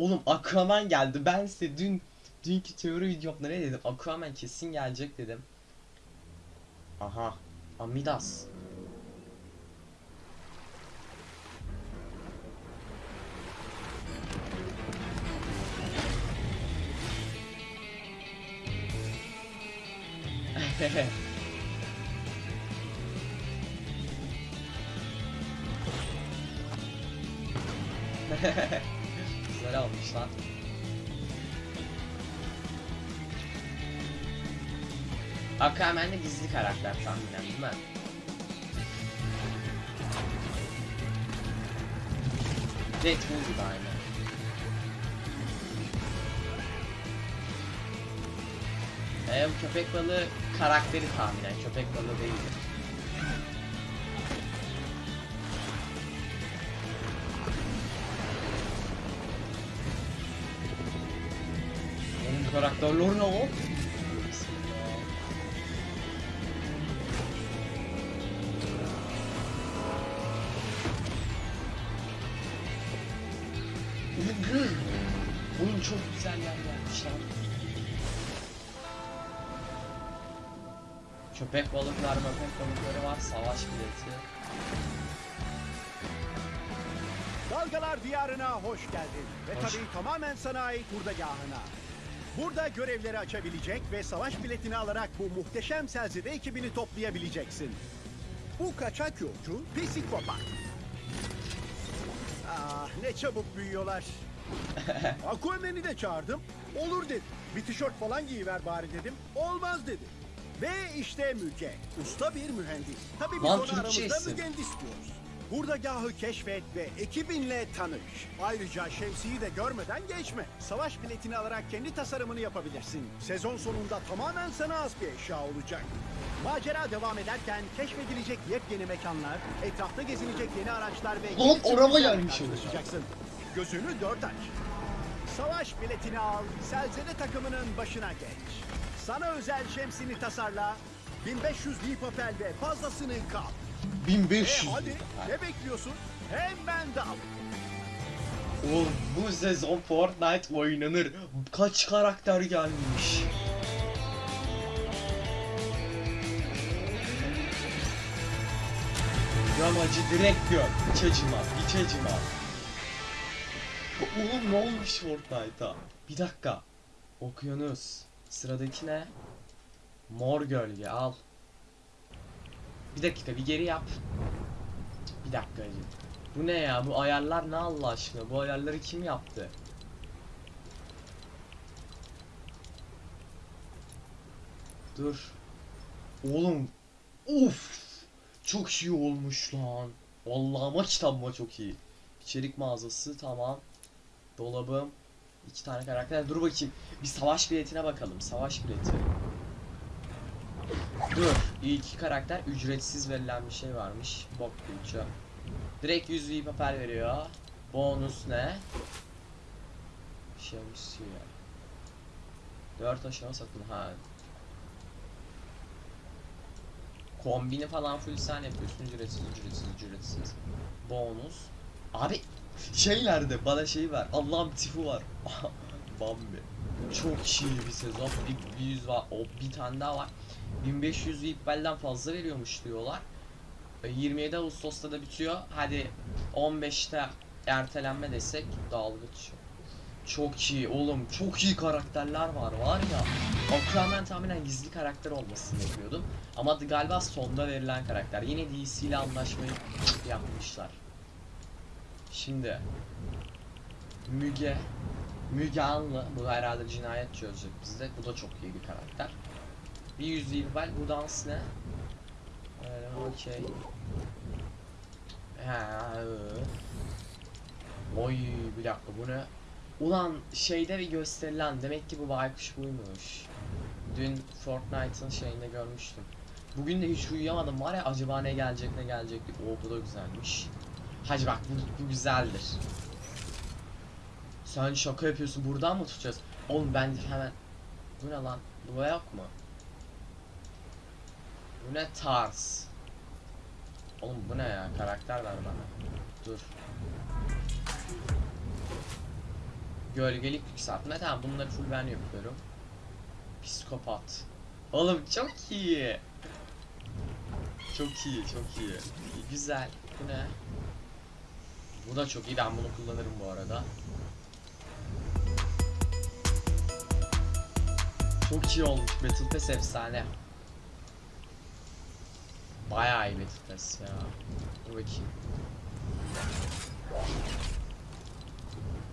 Oğlum Aquaman geldi. Ben size dün dünkü teori videomda ne dedim? Aquaman kesin gelecek dedim. Aha. Amidas. Güzel Aquaman de gizli karakter tahminen değil mi? Deadpool gibi aynı. Ee, bu köpek balığı karakteri tahminen köpek balığı değildir. Onun karakterleri ne o? Oğlum çok güzel yer lan. Köpek balıklar, köpek balıkları var, savaş bileti. Dalgalar diyarına hoş geldin. Ve Hoş. tabii tamamen sana ait hurdagahına. Burada görevleri açabilecek ve savaş biletini alarak bu muhteşem selzede ekibini toplayabileceksin. Bu kaçak yolcu psikopat. Ah ne çabuk büyüyorlar. Aquaman'i de çağırdım. Olur dedi. Bir tişört falan giyiver bari dedim. Olmaz dedi. Ve işte Müge. Usta bir mühendis. Tabii biz Lan onu aramızda mühendis diyoruz. Hurdagahı keşfet ve ekibinle tanış. Ayrıca şemsiyi de görmeden geçme. Savaş biletini alarak kendi tasarımını yapabilirsin. Sezon sonunda tamamen sana az bir eşya olacak. Macera devam ederken keşfedilecek yepyeni mekanlar, etrafta gezilecek yeni araçlar ve Lan araba gelmiş karşılaşacaksın. Gözünü dört aç. Savaş biletini al, Selzele takımının başına geç. Sana özel şemsini tasarla, 1500 papel ve fazlasını kap. E 1500. hadi ne bekliyorsun? Hemen dal. Oğlum bu sezon Fortnite oynanır. Kaç karakter gelmiş. Yamacı direkt gör. Hiç acıma, hiç acıma. Oğlum ne olmuş Fortnite'a? Bir dakika. Okyanus. Sıradaki ne? Mor gölge al. Bir dakika bir geri yap. Bir dakika. Bu ne ya? Bu ayarlar ne Allah aşkına? Bu ayarları kim yaptı? Dur. Oğlum. Uf. Çok iyi olmuş lan. Vallahi ama kitabıma çok iyi. İçerik mağazası tamam. Dolabım. iki tane karakter. Dur bakayım. Bir savaş biletine bakalım. Savaş bileti. Dur. İki karakter ücretsiz verilen bir şey varmış. Bok külçe. Direkt 100 V papel veriyor. Bonus ne? Şemsiye. 4 aşama satın ha. Kombini falan full sen yapıyorsun ücretsiz ücretsiz ücretsiz. Bonus. Abi şeylerde bana şey var. Allah'ım tifu var. Bambi. Çok iyi bir sezon. Bir, bir yüz var. O bir tane daha var. 1500 VIP'den fazla veriyormuş diyorlar. E, 27 Ağustos'ta da bitiyor. Hadi 15'te ertelenme desek dalgıç. Çok iyi oğlum. Çok iyi karakterler var var ya. Aquaman tahminen gizli karakter olmasını bekliyordum. Ama galiba sonda verilen karakter. Yine DC ile anlaşmayı yapmışlar. Şimdi Müge Müge Anlı bu herhalde cinayet çözecek bizde. Bu da çok iyi bir karakter. Bir yüz bel bu dans ne? Öyle okey. Oy bir dakika bu ne? Ulan şeyde bir gösterilen demek ki bu baykuş buymuş. Dün Fortnite'ın şeyinde görmüştüm. Bugün de hiç uyuyamadım var ya acaba ne gelecek ne gelecek diye. Oo bu da güzelmiş. Hacı bak bu, bu güzeldir. Sen şaka yapıyorsun buradan mı tutacağız? Oğlum ben hemen... Bu ne lan? Bu yok mu? Bu ne tarz? Oğlum bu ne ya? Karakter ver bana. Dur. Gölgelik yükseltme. Tamam bunları full ben yapıyorum. Psikopat. Oğlum çok iyi. Çok iyi, çok iyi. Güzel. Bu ne? Bu da çok iyi. Ben bunu kullanırım bu arada. Çok iyi olmuş. Battle Pass efsane. Bayağı iyi Battle Pass ya. Dur bakayım.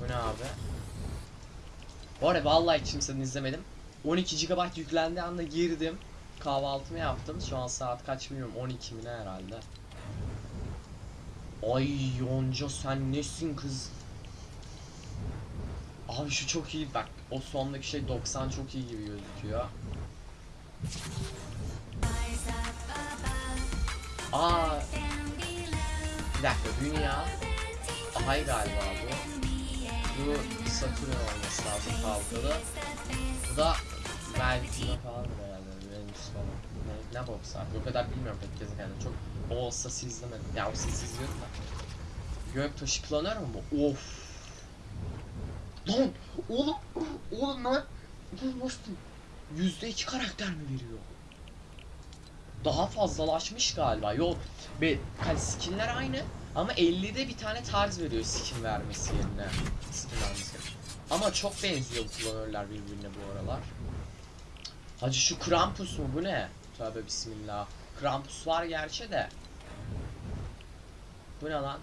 Bu ne abi? Bu arada vallahi kimsenin izlemedim. 12 GB yüklendiği anda girdim. Kahvaltımı yaptım. Şu an saat kaç bilmiyorum. 12 mi ne herhalde. Ay Yonca sen nesin kız? Abi şu çok iyi bak. O sondaki şey 90 çok iyi gibi gözüküyor. Aa. Bir dakika dünya. Ay galiba bu. Bu Satürn olması lazım halkalı. Bu da Merkür'e falan herhalde. Venüs falan. Ne, ne boksa artık. O kadar bilmiyorum pek gezegenleri. Çok o olsa izlemedim. Ya olsa izliyorum da. Göktaşı planör mü bu? Of. Lan oğlum oğlum lan. Bu nasıl? Yüzde iki karakter mi veriyor? Daha fazlalaşmış galiba. Yok. Be, hani skinler aynı ama 50'de bir tane tarz veriyor skin vermesi yerine. Skin vermesi. Ama çok benziyor bu kullanırlar birbirine bu aralar. Hacı şu Krampus mu bu ne? Tövbe bismillah. Krampus var gerçi de. Bu ne lan?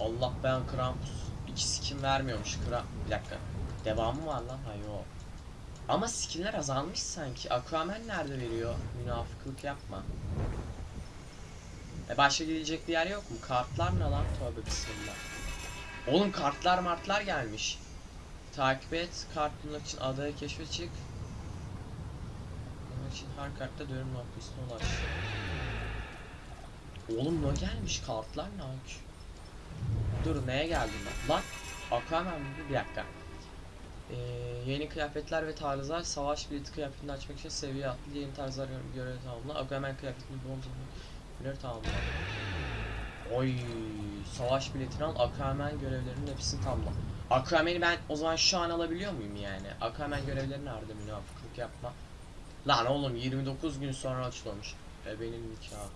Allah ben Krampus. İki skin vermiyormuş Kram. Bir dakika. Devamı var lan. Ha yok. Ama skinler azalmış sanki. Aquaman nerede veriyor? Münafıklık yapma. E başka gidecek bir yer yok mu? Kartlar ne lan? Tövbe bismillah. Oğlum kartlar martlar gelmiş. Takip et. Kart bulmak için adaya keşfe çık. Bunun için her kartta dönüm noktasına ulaş. Oğlum ne gelmiş? Kartlar ne? Dur neye geldim ben? Lan Aquaman mı? Bir dakika. Ee, yeni kıyafetler ve tarzlar savaş bileti kıyafetini açmak için seviye atlı yeni tarzlar gö- görevi tamamla. Aquaman kıyafetini bulmamız görevi tamamla. Oy savaş biletini al Aquaman görevlerinin hepsini tamamla. Aquaman'i ben o zaman şu an alabiliyor muyum yani? Aquaman görevleri nerede münafıklık yapma. Lan oğlum 29 gün sonra açılmış. E benim nikah.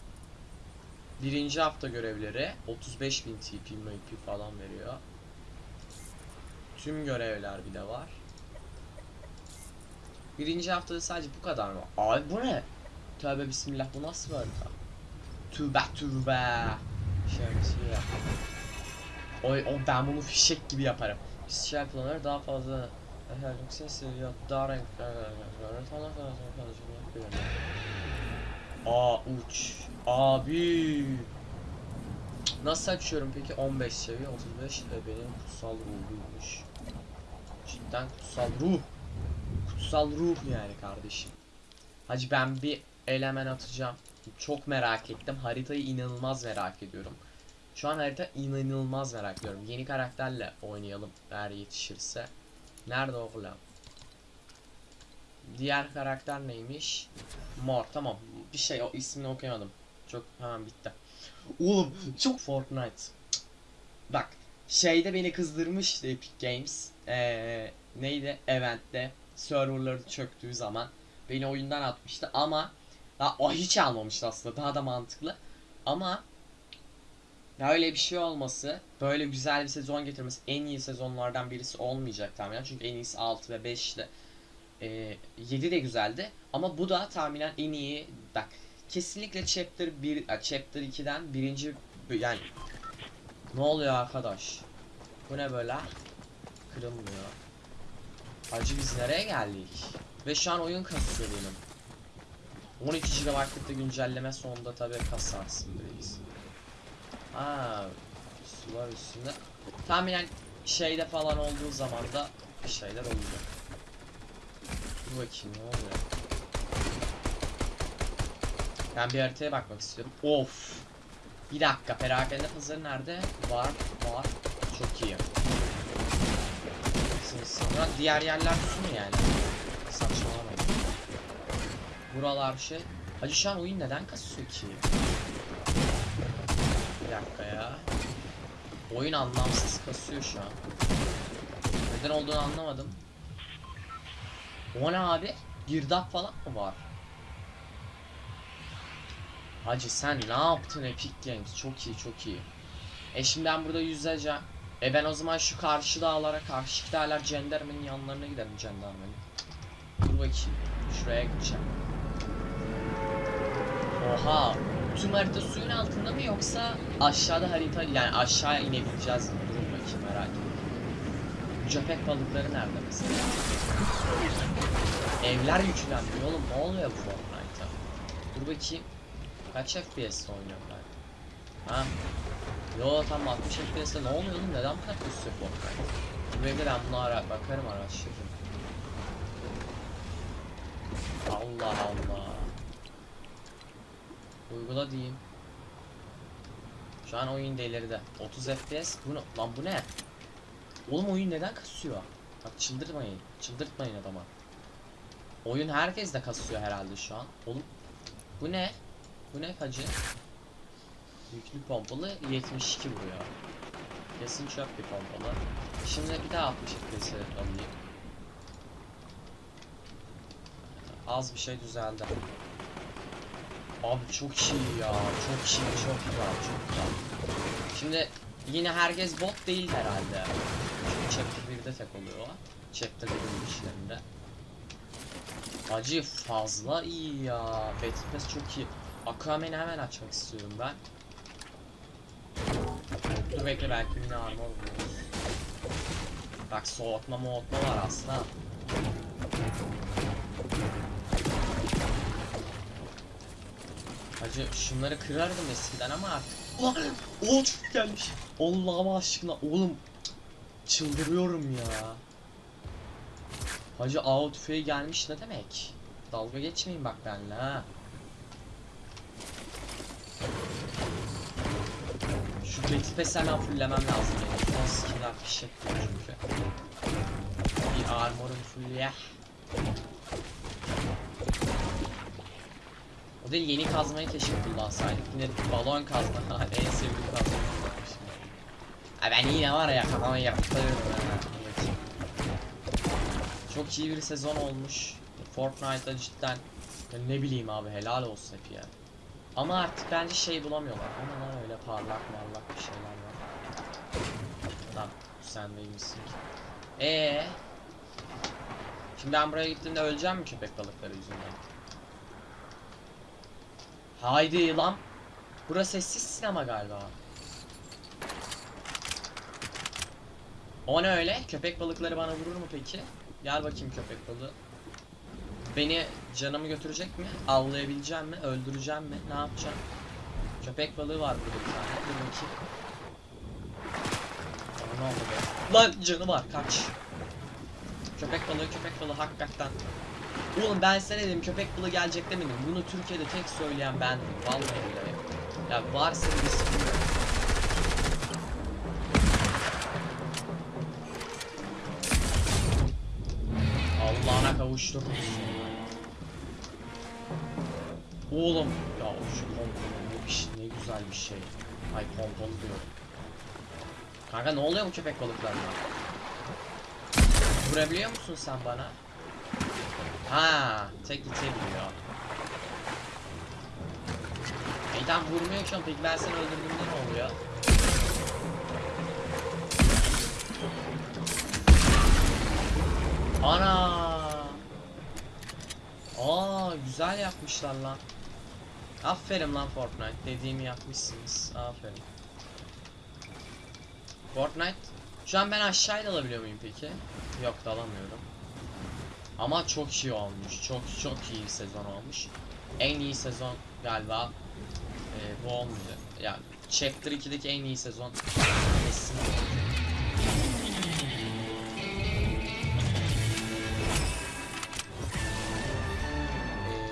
Birinci hafta görevleri 35.000 TP MP falan veriyor. Tüm görevler bir de var. Birinci haftada sadece bu kadar mı? Abi bu ne? Tövbe bismillah bu nasıl bir? Tövbe tövbe. Şemsiye. Oy o ben bunu fişek gibi yaparım. Spesiyel planlar daha fazla her yüksek seviye daha renkler falan falan falan Aa uç. Abi. Nasıl açıyorum peki? 15 seviye 35 e, benim kutsal ruhuymuş. Cidden kutsal ruh. Kutsal ruh yani kardeşim. Hacı ben bir elemen atacağım. Çok merak ettim. Haritayı inanılmaz merak ediyorum. Şu an harita inanılmaz merak ediyorum. Yeni karakterle oynayalım eğer yetişirse. Nerede oğlum? Diğer karakter neymiş? Mor tamam. Bir şey o ismini okuyamadım. Çok hemen bitti. Oğlum çok Fortnite. Bak şeyde beni kızdırmıştı Epic Games. Ee, neydi? Event'te serverları çöktüğü zaman beni oyundan atmıştı ama daha o hiç almamıştı aslında. Daha da mantıklı. Ama böyle bir şey olması, böyle güzel bir sezon getirmesi en iyi sezonlardan birisi olmayacak tahminen. Çünkü en iyisi 6 ve 5 ile e, 7 de güzeldi. Ama bu da tahminen en iyi. Bak kesinlikle chapter 1 a, chapter 2'den birinci yani ne oluyor arkadaş? Bu ne böyle? Kırılmıyor. Hacı biz nereye geldik? Ve şu an oyun kasıyor benim. 12 GB'lık da güncelleme sonunda tabi kasarsın reis. Aa, sular üstünde. Tahminen şeyde falan olduğu zaman da bir şeyler olacak. Dur bakayım ne oluyor? Ben bir haritaya bakmak istiyorum. Of. Bir dakika perakende pazarı nerede? Var, var. Çok iyi. Sonra diğer yerler su mu yani? Buralar şey. Hacı şu an oyun neden kasıyor ki? Bir dakika ya. Oyun anlamsız kasıyor şu an. Neden olduğunu anlamadım. O ne abi? Girdap falan mı var? Hacı sen ne yaptın Epic Games? Çok iyi çok iyi. E şimdi ben burada yüzeceğim. E ben o zaman şu karşı dağlara, karşı dağlar cendermenin yanlarına giderim cendermenin. Dur bakayım. Şuraya gideceğim. Oha. Tüm harita suyun altında mı yoksa aşağıda harita yani aşağıya inebileceğiz mi? Durun bakayım merak ettim. Köpek balıkları nerede mesela? Evler yüklenmiyor oğlum ne oluyor bu Fortnite'a? Dur bakayım. Kaç FPS'te oynuyorum ben? Ha? Yo tam 60 FPS'te ne oluyor oğlum neden bu kadar kasıyor Fortnite? Bu evde ben bunu ara bakarım araştırırım. Allah Allah. Uygula diyeyim. Şu an oyun delirdi. 30 FPS. Bu ne? Lan bu ne? Oğlum oyun neden kasıyor? Bak çıldırmayın. Çıldırtmayın adama. Oyun herkes de kasıyor herhalde şu an. Oğlum bu ne? Bu ne hacı? Yüklü pompalı 72 vuruyor. Kesin çöp bir pompalı. Şimdi bir daha 60 FPS alayım. Az bir şey düzeldi. Abi çok iyi ya. Çok iyi, çok güzel, çok güzel. Şimdi yine herkes bot değil herhalde. Çünkü chapter 1'de tek oluyor o. Chapter 1'in işlerinde. Acı fazla iyi ya. Battle çok iyi. Aquaman'i hemen açmak istiyorum ben. Dur bekle belki yine armor buluruz. Bak soğutma moğutma var aslında. Hacı şunları kırardım eskiden ama artık. Ulan o çok gelmiş. Allah'ım aşkına oğlum. Çıldırıyorum ya. Hacı av tüfeği gelmiş ne demek? Dalga geçmeyin bak benimle ha. Şu Pass hemen fulllemem lazım benim. Son skill'ler fişek çünkü. Bir armorum full ya. O değil yeni kazmayı keşke kullansaydık. Yine balon kazma. en sevdiğim kazma. Ay ben yine var ya kafama yaptırıyorum ha. Çok iyi bir sezon olmuş. Fortnite'da cidden ne bileyim abi helal olsun hep ya. Ama artık bence şey bulamıyorlar. Ama lan öyle parlak parlak bir şeyler var. Lan sen neymişsin ki? Ee. Şimdi ben buraya gittiğimde öleceğim mi köpek balıkları yüzünden? Haydi lan. Burası sessiz sinema galiba. O ne öyle? Köpek balıkları bana vurur mu peki? Gel bakayım köpek balığı. Beni canımı götürecek mi? Avlayabileceğim mi? Öldüreceğim mi? Ne yapacağım? Köpek balığı var burada bir tane. Dur bakayım. Ne oldu be? Lan canı var kaç. Köpek balığı köpek balığı hakikaten. Oğlum ben size ne dedim köpek balığı gelecek demedim. Bunu Türkiye'de tek söyleyen bendim. Vallahi billahi. Ya varsa bir. Allah'ına kavuştur. Oğlum ya şu pompon bir şey, ne güzel bir şey. Ay pompon diyorum. Kanka ne oluyor bu köpek balıklarına? Vurabiliyor musun sen bana? Ha, tek itebiliyor. Tamam vurmuyor ki peki ben seni öldürdüğümde ne oluyor? Ana! Aa güzel yapmışlar lan. Aferin lan Fortnite. Dediğimi yapmışsınız. Aferin. Fortnite. Şu an ben aşağıya dalabiliyor muyum peki? Yok dalamıyorum. Ama çok iyi olmuş. Çok çok iyi sezon olmuş. En iyi sezon galiba e, bu olmayacak. Yani Chapter 2'deki en iyi sezon kesin.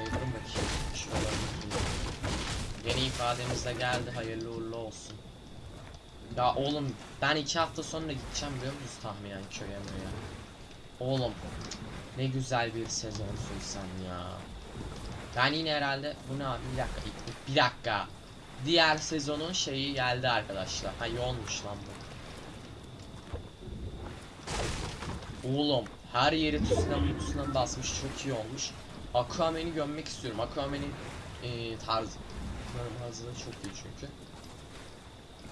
Durun bakayım. Şuralara bakayım. Yeni ifademiz de geldi. Hayırlı uğurlu olsun. Ya oğlum ben iki hafta sonra gideceğim biliyor musunuz tahminen köye ya. Oğlum ne güzel bir sezonsun sen ya. Ben yine herhalde bu ne abi bir dakika bir dakika. Diğer sezonun şeyi geldi arkadaşlar. Ha olmuş lan bu. Oğlum her yeri tsunami tsunami basmış çok iyi olmuş. Aquaman'i gömmek istiyorum. Aquaman'in e, tarzı. Da çok iyi çünkü.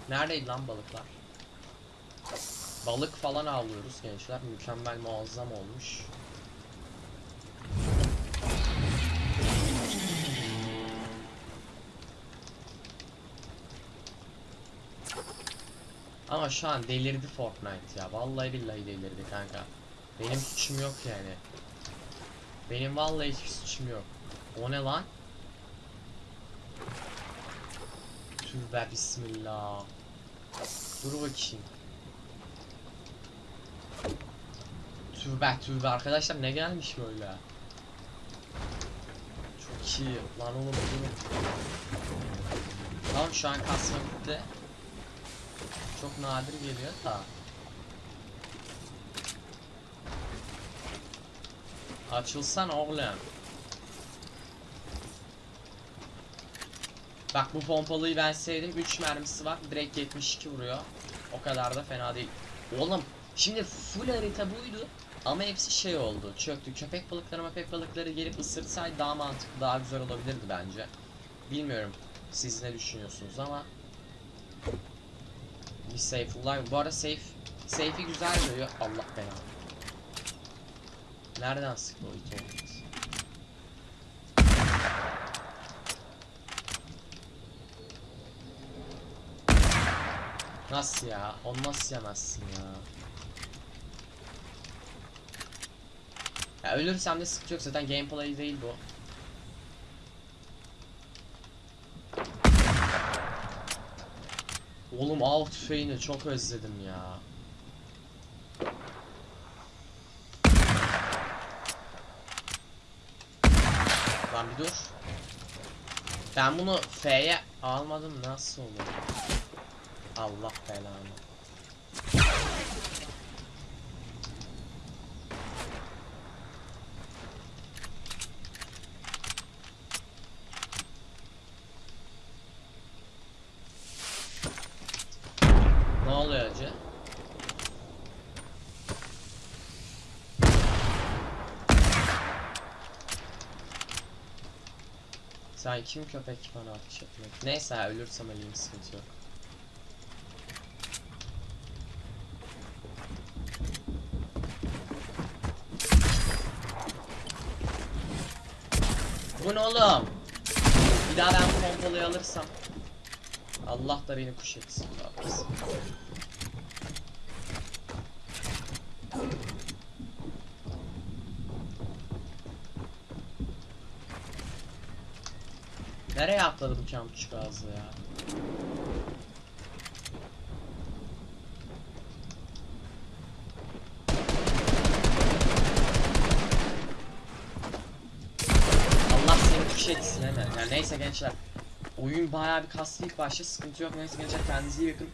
Neredeydi lan balıklar? Balık falan avlıyoruz gençler. Mükemmel muazzam olmuş. Ama şu an delirdi Fortnite ya. Vallahi billahi delirdi kanka. Benim suçum yok yani. Benim vallahi hiç suçum yok. O ne lan? Tövbe bismillah. Dur bakayım. Tövbe tövbe arkadaşlar ne gelmiş böyle? Çok iyi. Lan oğlum dur. Tamam şu an kasma bitti. Çok nadir geliyor da. Açılsan oğlum. Bak bu pompalıyı ben sevdim. 3 mermisi var. Direkt 72 vuruyor. O kadar da fena değil. Oğlum şimdi full harita buydu. Ama hepsi şey oldu. Çöktü. Köpek balıkları köpek balıkları gelip ısırsaydı daha mantıklı, daha güzel olabilirdi bence. Bilmiyorum siz ne düşünüyorsunuz ama bir live. Bu arada safe safe'i güzel görüyor. Allah belanı. Nereden sıktı o it olmaz? Nasıl ya? Onu nasıl yemezsin ya? Ya ölürsem de sıkıntı yok zaten gameplay değil bu. Oğlum av tüfeğini çok özledim ya. Lan bir dur. Ben bunu F'ye almadım nasıl olur? Allah belanı. Ne oluyor acı? Sen kim köpek bana ateş etmek? Neyse ölürsem öleyim sıkıntı yok. Bu ne oğlum? Bir daha ben pompalıyı alırsam Allah da beni kuş etsin. bismillah. Nereye atladı bu kampçı gazlı ya? Allah seni kuş etsin hemen. Yani neyse gençler. Oyun bayağı bir kaslı ilk başta sıkıntı yok. Neyse gençler kendinize iyi bakın.